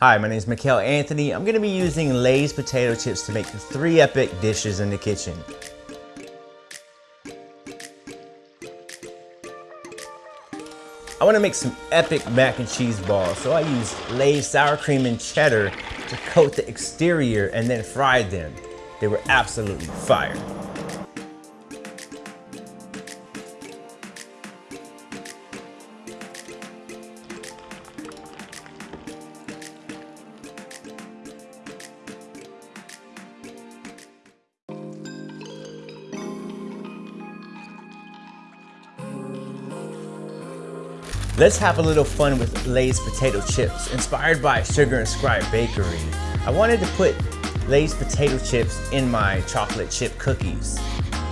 Hi, my name is Mikhail Anthony. I'm gonna be using Lay's potato chips to make three epic dishes in the kitchen. I wanna make some epic mac and cheese balls, so I use Lay's sour cream and cheddar to coat the exterior and then fried them. They were absolutely fire. Let's have a little fun with Lay's potato chips, inspired by Sugar and Scribe Bakery. I wanted to put Lay's potato chips in my chocolate chip cookies.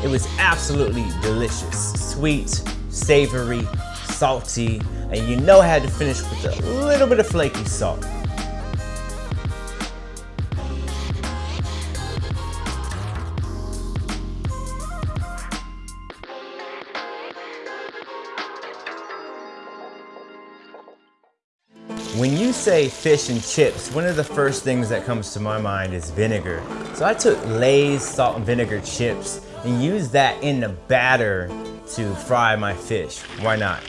It was absolutely delicious. Sweet, savory, salty, and you know I had to finish with a little bit of flaky salt. When you say fish and chips, one of the first things that comes to my mind is vinegar. So I took Lay's salt and vinegar chips and used that in the batter to fry my fish. Why not?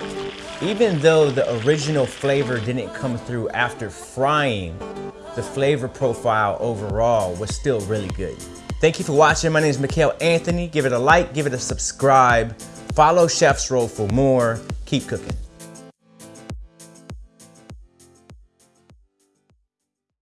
Even though the original flavor didn't come through after frying, the flavor profile overall was still really good. Thank you for watching. My name is Mikhail Anthony. Give it a like, give it a subscribe. Follow Chef's Roll for more. Keep cooking.